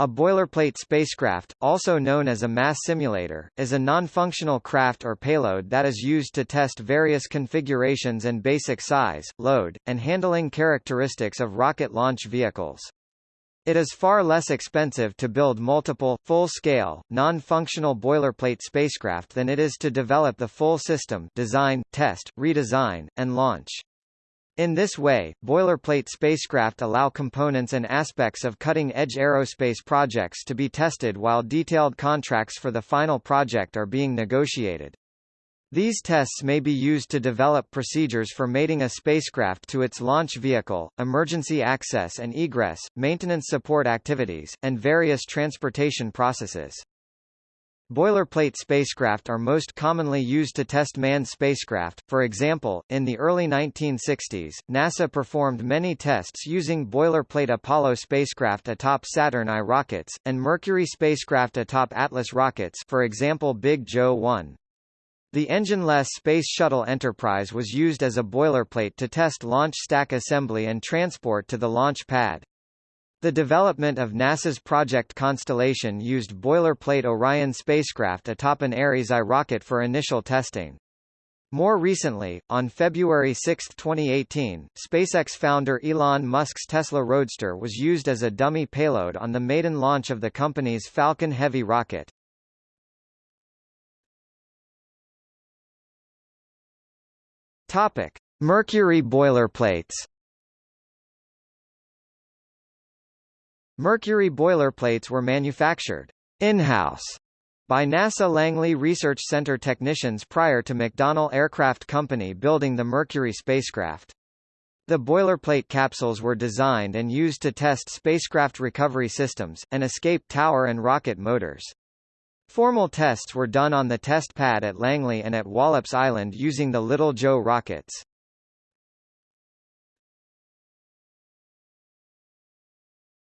A boilerplate spacecraft, also known as a mass simulator, is a non-functional craft or payload that is used to test various configurations and basic size, load, and handling characteristics of rocket launch vehicles. It is far less expensive to build multiple, full-scale, non-functional boilerplate spacecraft than it is to develop the full system design, test, redesign, and launch. In this way, boilerplate spacecraft allow components and aspects of cutting-edge aerospace projects to be tested while detailed contracts for the final project are being negotiated. These tests may be used to develop procedures for mating a spacecraft to its launch vehicle, emergency access and egress, maintenance support activities, and various transportation processes. Boilerplate spacecraft are most commonly used to test manned spacecraft, for example, in the early 1960s, NASA performed many tests using boilerplate Apollo spacecraft atop Saturn I rockets, and Mercury spacecraft atop Atlas rockets for example Big Joe 1. The engine-less Space Shuttle Enterprise was used as a boilerplate to test launch stack assembly and transport to the launch pad. The development of NASA's Project Constellation used boilerplate Orion spacecraft atop an Ares I rocket for initial testing. More recently, on February 6, 2018, SpaceX founder Elon Musk's Tesla Roadster was used as a dummy payload on the maiden launch of the company's Falcon Heavy rocket. Topic: Mercury boilerplates. Mercury boilerplates were manufactured in-house by NASA Langley Research Center technicians prior to McDonnell Aircraft Company building the Mercury spacecraft. The boilerplate capsules were designed and used to test spacecraft recovery systems, an escape tower and rocket motors. Formal tests were done on the test pad at Langley and at Wallops Island using the Little Joe rockets.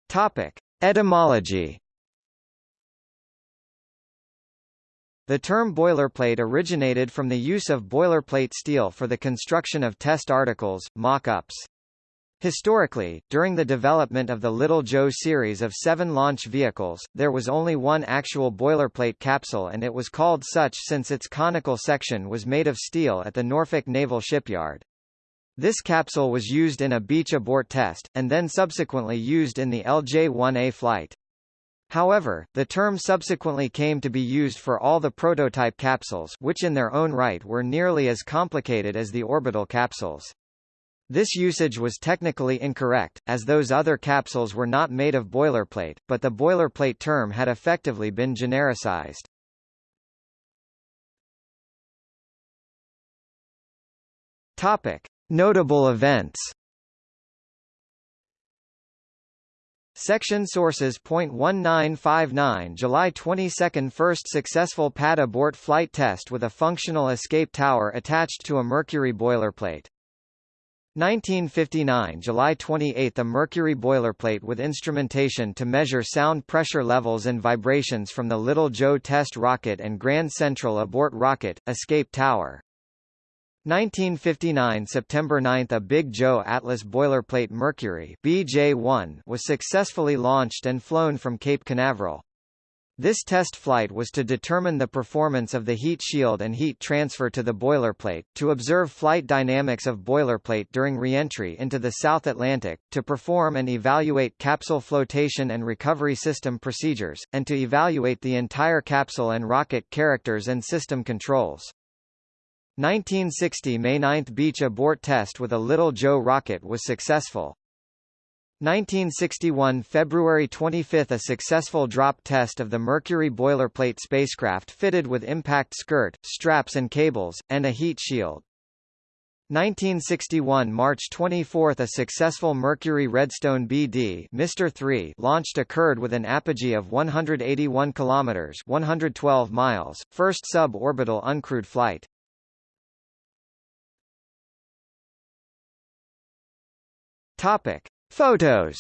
Topic: Etymology. The term boilerplate originated from the use of boilerplate steel for the construction of test articles, mock-ups. Historically, during the development of the Little Joe series of seven launch vehicles, there was only one actual boilerplate capsule and it was called such since its conical section was made of steel at the Norfolk Naval Shipyard. This capsule was used in a beach abort test, and then subsequently used in the LJ-1A flight. However, the term subsequently came to be used for all the prototype capsules which in their own right were nearly as complicated as the orbital capsules. This usage was technically incorrect, as those other capsules were not made of boilerplate, but the boilerplate term had effectively been genericized. Topic. Notable events Section sources. 1959 July 22 First successful pad abort flight test with a functional escape tower attached to a Mercury boilerplate. 1959 July 28 A Mercury boilerplate with instrumentation to measure sound pressure levels and vibrations from the Little Joe test rocket and Grand Central abort rocket, escape tower. 1959 September 9 A Big Joe Atlas boilerplate Mercury BJ-1 was successfully launched and flown from Cape Canaveral. This test flight was to determine the performance of the heat shield and heat transfer to the boilerplate, to observe flight dynamics of boilerplate during reentry into the South Atlantic, to perform and evaluate capsule flotation and recovery system procedures, and to evaluate the entire capsule and rocket characters and system controls. 1960 May 9 beach abort test with a Little Joe rocket was successful. 1961 February 25 A successful drop test of the Mercury boilerplate spacecraft fitted with impact skirt, straps and cables, and a heat shield. 1961 March 24 A successful Mercury Redstone BD Mr. 3 launched occurred with an apogee of 181 kilometers 112 miles, first sub-orbital uncrewed flight. Topic: Photos.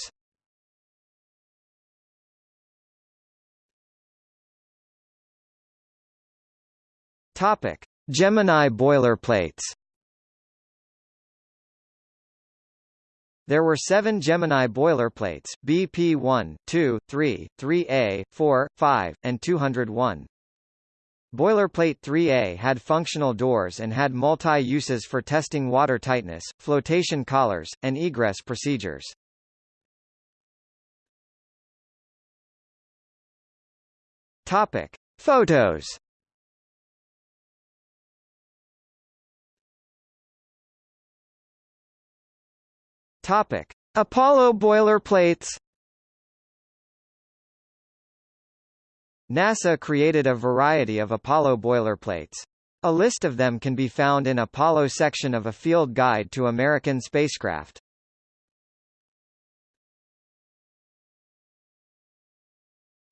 Topic: Gemini boilerplates. There were seven Gemini boilerplates, BP-1, 2, 3, 3A, 4, 5, and 201. Boilerplate 3A had functional doors and had multi-uses for testing water tightness, flotation collars, and egress procedures. Topic: Photos. Topic: Apollo boilerplates. NASA created a variety of Apollo boilerplates. A list of them can be found in Apollo section of a field guide to American spacecraft.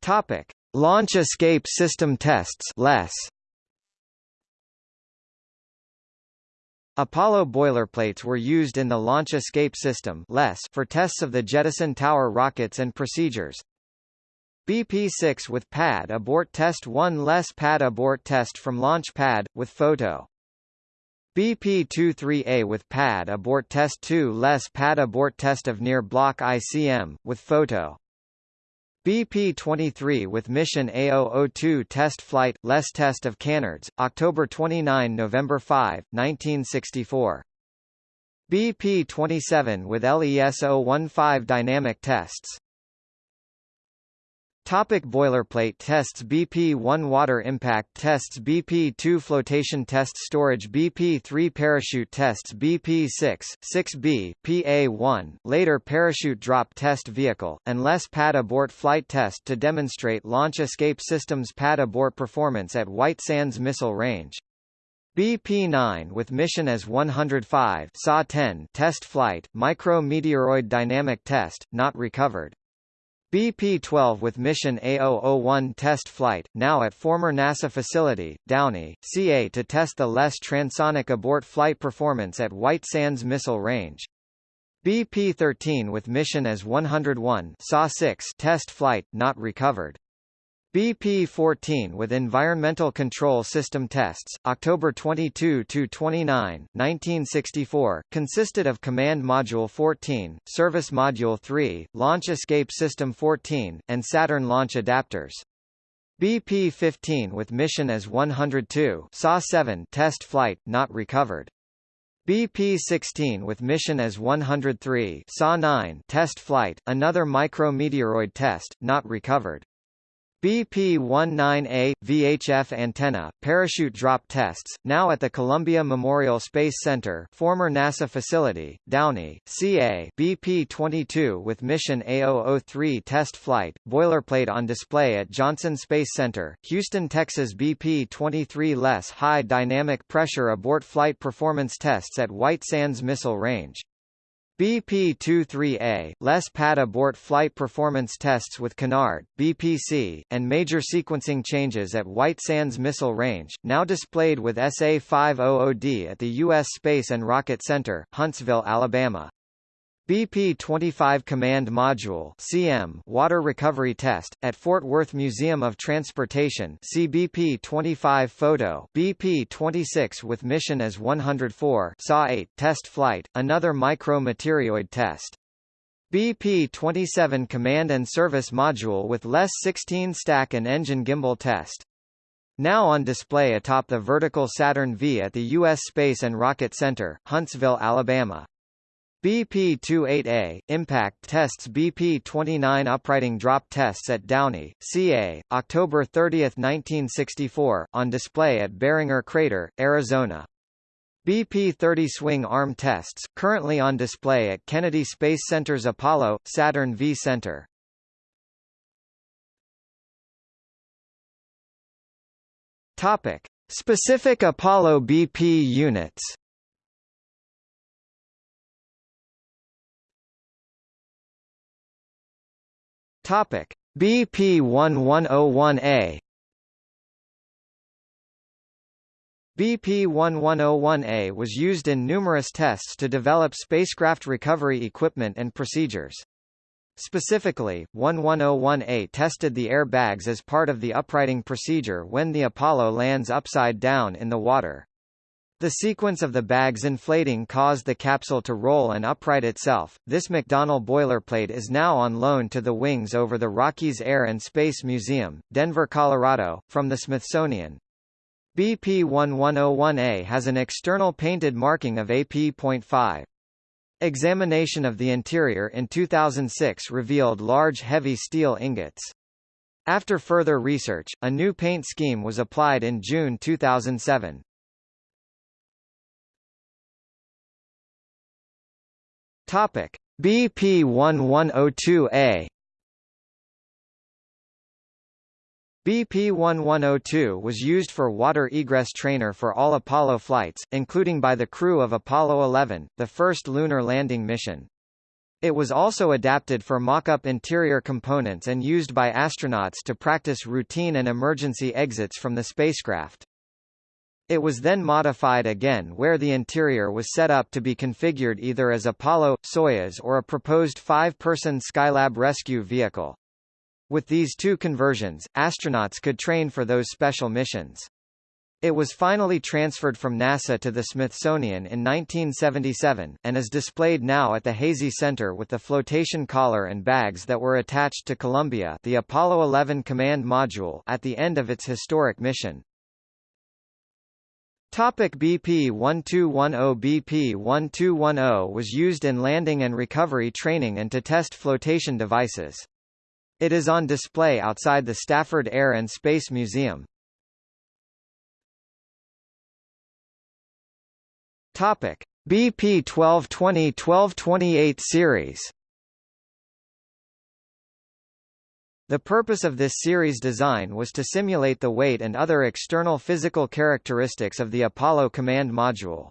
Topic: Launch Escape System Tests (LES). Apollo boilerplates were used in the Launch Escape System for tests of the Jettison Tower rockets and procedures. BP-6 with pad abort test 1 less pad abort test from launch pad, with photo. BP-23A with pad abort test 2 less pad abort test of near block ICM, with photo. BP-23 with mission A002 test flight, less test of canards, October 29–November 5, 1964. BP-27 with LES-015 dynamic tests. Topic boilerplate tests BP-1 Water impact tests BP-2 Flotation test Storage BP-3 Parachute tests BP-6, 6B, PA-1, later Parachute Drop Test Vehicle, and less Pad Abort Flight Test to demonstrate Launch Escape Systems Pad Abort performance at White Sands Missile Range. BP-9 with mission as 105 SA-10 test flight, micro-meteoroid dynamic test, not recovered. BP-12 with mission A001 test flight, now at former NASA facility, Downey, CA to test the less transonic abort flight performance at White Sands Missile Range. BP-13 with mission as 101 SA-6 test flight, not recovered. BP-14 with Environmental Control System tests, October 22–29, 1964, consisted of Command Module 14, Service Module 3, Launch Escape System 14, and Saturn launch adapters. BP-15 with mission as 102 SA-7 test flight, not recovered. BP-16 with mission as 103 SA-9 test flight, another micrometeoroid test, not recovered. BP-19A, VHF antenna, parachute drop tests, now at the Columbia Memorial Space Center former NASA facility, Downey, CA BP-22 with mission A003 test flight, boilerplate on display at Johnson Space Center, Houston, Texas BP-23 less high dynamic pressure abort flight performance tests at White Sands Missile Range. BP-23A, less pad abort flight performance tests with Canard, BPC, and major sequencing changes at White Sands Missile Range, now displayed with SA-500D at the U.S. Space and Rocket Center, Huntsville, Alabama. BP-25 Command Module CM Water Recovery Test, at Fort Worth Museum of Transportation CBP-25 Photo BP-26 with mission as 104 SA-8 Test Flight, another micro-meteoroid test. BP-27 Command and Service Module with LES 16 Stack and Engine Gimbal Test. Now on display atop the vertical Saturn V at the U.S. Space and Rocket Center, Huntsville, Alabama. BP-28A, Impact tests BP-29 uprighting drop tests at Downey, CA, October 30, 1964, on display at Barringer Crater, Arizona. BP-30 swing arm tests, currently on display at Kennedy Space Center's Apollo, Saturn V Center. Topic. Specific Apollo BP units Topic: BP1101A BP1101A was used in numerous tests to develop spacecraft recovery equipment and procedures. Specifically, 1101A tested the airbags as part of the uprighting procedure when the Apollo lands upside down in the water. The sequence of the bags inflating caused the capsule to roll and upright itself. This McDonnell boilerplate is now on loan to the wings over the Rockies Air and Space Museum, Denver, Colorado, from the Smithsonian. BP1101A has an external painted marking of AP.5. Examination of the interior in 2006 revealed large heavy steel ingots. After further research, a new paint scheme was applied in June 2007. Topic: BP1102A BP-1102 was used for water egress trainer for all Apollo flights, including by the crew of Apollo 11, the first lunar landing mission. It was also adapted for mock-up interior components and used by astronauts to practice routine and emergency exits from the spacecraft. It was then modified again where the interior was set up to be configured either as Apollo, Soyuz or a proposed five-person Skylab rescue vehicle. With these two conversions, astronauts could train for those special missions. It was finally transferred from NASA to the Smithsonian in 1977, and is displayed now at the Hazy Center with the flotation collar and bags that were attached to Columbia the Apollo 11 command module at the end of its historic mission. Topic BP 1210 BP 1210 was used in landing and recovery training and to test flotation devices. It is on display outside the Stafford Air and Space Museum. Topic: BP 1220-1228 series The purpose of this series design was to simulate the weight and other external physical characteristics of the Apollo command module.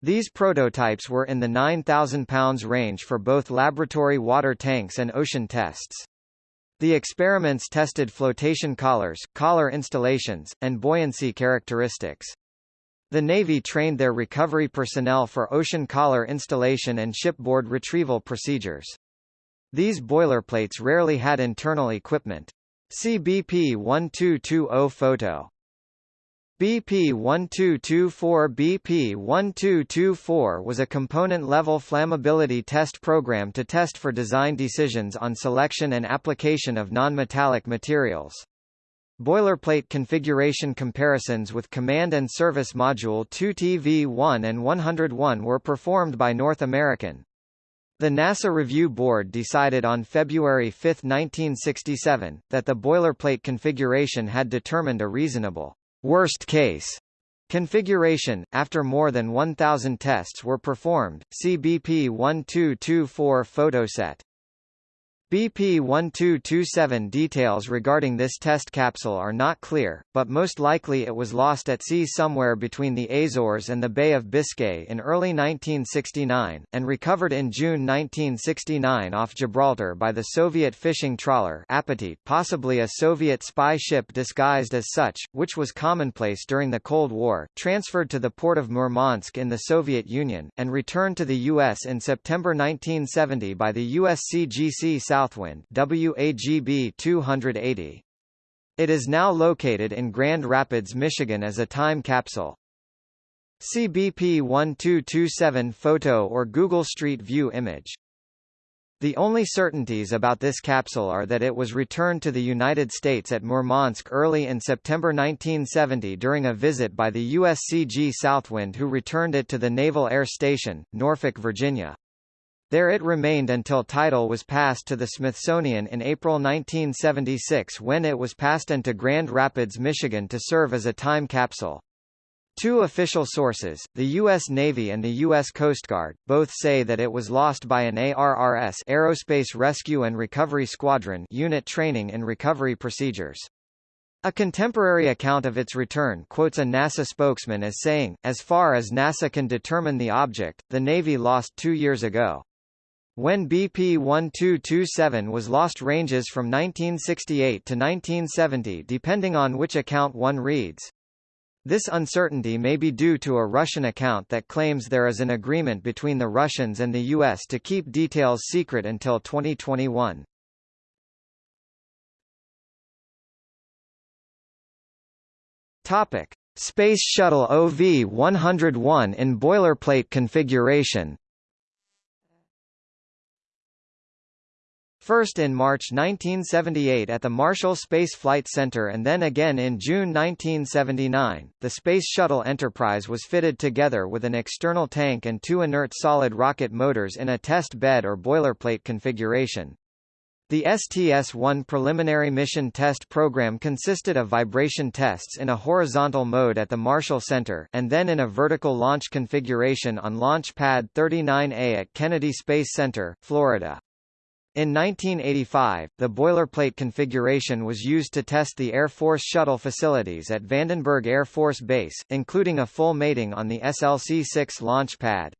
These prototypes were in the 9,000 pounds range for both laboratory water tanks and ocean tests. The experiments tested flotation collars, collar installations, and buoyancy characteristics. The Navy trained their recovery personnel for ocean collar installation and shipboard retrieval procedures. These boilerplates rarely had internal equipment. See BP 1220 photo. BP 1224 BP 1224 was a component-level flammability test program to test for design decisions on selection and application of non-metallic materials. Boilerplate configuration comparisons with Command and Service Module 2TV1 and 101 were performed by North American. The NASA Review Board decided on February 5, 1967, that the boilerplate configuration had determined a reasonable worst case configuration. After more than 1,000 tests were performed, see BP 1224 photoset. BP-1227 details regarding this test capsule are not clear, but most likely it was lost at sea somewhere between the Azores and the Bay of Biscay in early 1969, and recovered in June 1969 off Gibraltar by the Soviet fishing trawler Appetit possibly a Soviet spy ship disguised as such, which was commonplace during the Cold War, transferred to the port of Murmansk in the Soviet Union, and returned to the U.S. in September 1970 by the USCGC South Southwind WAGB 280. It is now located in Grand Rapids, Michigan as a time capsule. CBP 1227 photo or Google Street View image. The only certainties about this capsule are that it was returned to the United States at Murmansk early in September 1970 during a visit by the USCG Southwind who returned it to the Naval Air Station, Norfolk, Virginia. There it remained until title was passed to the Smithsonian in April 1976 when it was passed into Grand Rapids, Michigan to serve as a time capsule. Two official sources, the U.S. Navy and the U.S. Coast Guard, both say that it was lost by an ARRS Aerospace Rescue and Recovery Squadron unit training in recovery procedures. A contemporary account of its return quotes a NASA spokesman as saying, as far as NASA can determine the object, the Navy lost two years ago. When BP-1227 was lost ranges from 1968 to 1970 depending on which account one reads. This uncertainty may be due to a Russian account that claims there is an agreement between the Russians and the U.S. to keep details secret until 2021. Topic. Space Shuttle OV-101 in boilerplate configuration First in March 1978 at the Marshall Space Flight Center and then again in June 1979, the Space Shuttle Enterprise was fitted together with an external tank and two inert solid rocket motors in a test bed or boilerplate configuration. The STS-1 preliminary mission test program consisted of vibration tests in a horizontal mode at the Marshall Center and then in a vertical launch configuration on Launch Pad 39A at Kennedy Space Center, Florida. In 1985, the boilerplate configuration was used to test the Air Force shuttle facilities at Vandenberg Air Force Base, including a full mating on the SLC-6 launch pad.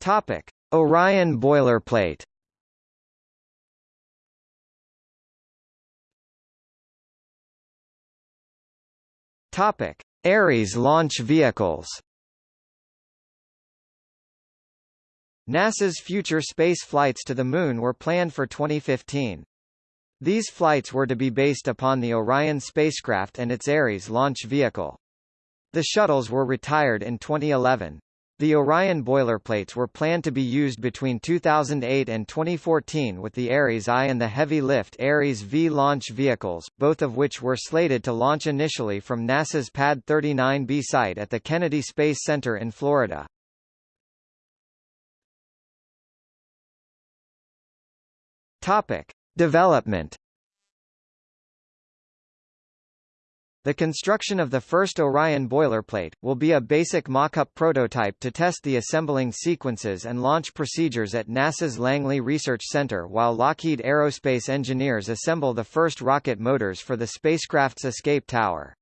Topic: Orion boilerplate. Topic: Ares launch vehicles. NASA's future space flights to the Moon were planned for 2015. These flights were to be based upon the Orion spacecraft and its Ares launch vehicle. The shuttles were retired in 2011. The Orion boilerplates were planned to be used between 2008 and 2014 with the Ares I and the heavy-lift Ares V launch vehicles, both of which were slated to launch initially from NASA's Pad 39B site at the Kennedy Space Center in Florida. Topic: Development. The construction of the first Orion boilerplate, will be a basic mock-up prototype to test the assembling sequences and launch procedures at NASA's Langley Research Center while Lockheed Aerospace engineers assemble the first rocket motors for the spacecraft's escape tower.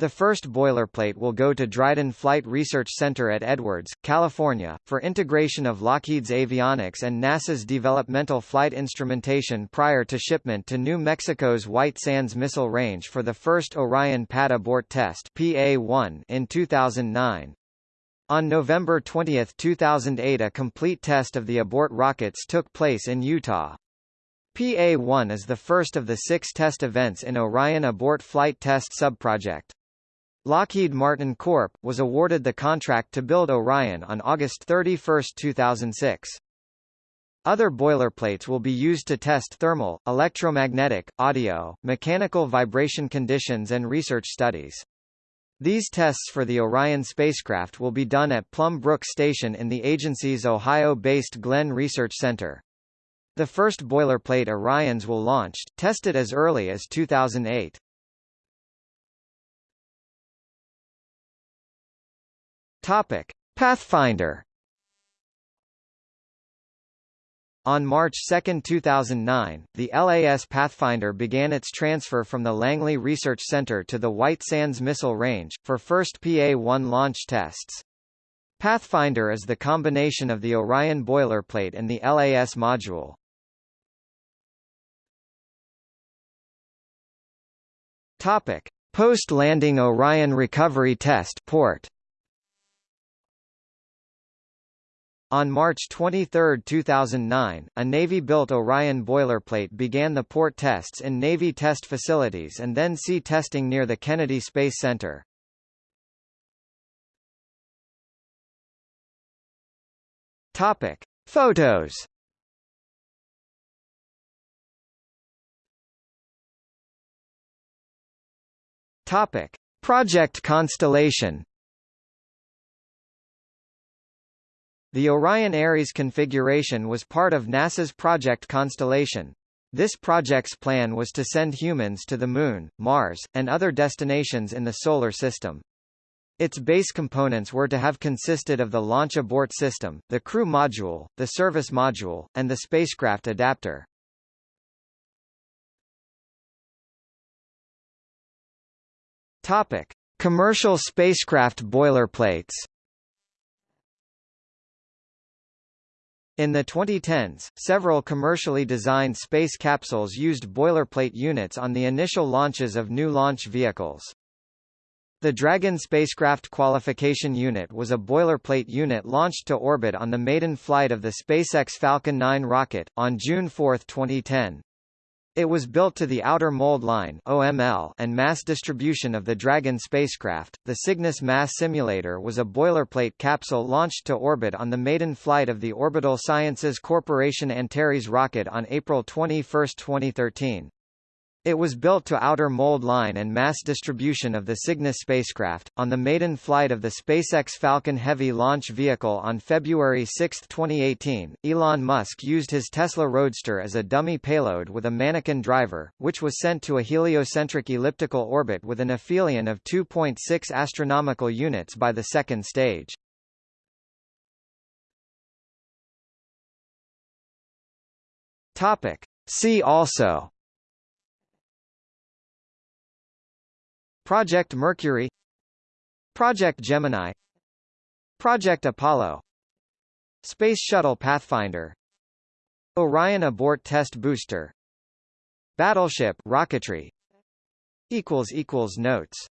The first boilerplate will go to Dryden Flight Research Center at Edwards, California, for integration of Lockheed's avionics and NASA's developmental flight instrumentation prior to shipment to New Mexico's White Sands Missile Range for the first Orion pad abort test PA-1 in 2009. On November 20, 2008 a complete test of the abort rockets took place in Utah. PA-1 is the first of the six test events in Orion Abort Flight Test subproject. Lockheed Martin Corp. was awarded the contract to build Orion on August 31, 2006. Other boilerplates will be used to test thermal, electromagnetic, audio, mechanical vibration conditions and research studies. These tests for the Orion spacecraft will be done at Plum Brook Station in the agency's Ohio-based Glenn Research Center. The first boilerplate Orions will launch, tested as early as 2008. Topic: Pathfinder. On March 2, 2009, the LAS Pathfinder began its transfer from the Langley Research Center to the White Sands Missile Range, for first PA-1 launch tests. Pathfinder is the combination of the Orion boilerplate and the LAS module. Post-landing Orion recovery test port. On March 23, 2009, a Navy-built Orion boilerplate began the port tests in Navy test facilities and then sea testing near the Kennedy Space Center. Topic: Photos. Topic: Project Constellation. The Orion Ares configuration was part of NASA's Project Constellation. This project's plan was to send humans to the Moon, Mars, and other destinations in the Solar System. Its base components were to have consisted of the launch abort system, the crew module, the service module, and the spacecraft adapter. Topic: Commercial spacecraft boilerplates. In the 2010s, several commercially designed space capsules used boilerplate units on the initial launches of new launch vehicles. The Dragon spacecraft qualification unit was a boilerplate unit launched to orbit on the maiden flight of the SpaceX Falcon 9 rocket, on June 4, 2010. It was built to the Outer Mold Line (OML) and mass distribution of the Dragon spacecraft. The Cygnus Mass Simulator was a boilerplate capsule launched to orbit on the maiden flight of the Orbital Sciences Corporation Antares rocket on April 21, 2013. It was built to outer mold line and mass distribution of the Cygnus spacecraft. On the maiden flight of the SpaceX Falcon Heavy launch vehicle on February 6, 2018, Elon Musk used his Tesla Roadster as a dummy payload with a mannequin driver, which was sent to a heliocentric elliptical orbit with an aphelion of 2.6 astronomical units by the second stage. Topic. See also Project Mercury. Project Gemini. Project Apollo. Space Shuttle Pathfinder. Orion Abort Test Booster. Battleship rocketry. Equals equals notes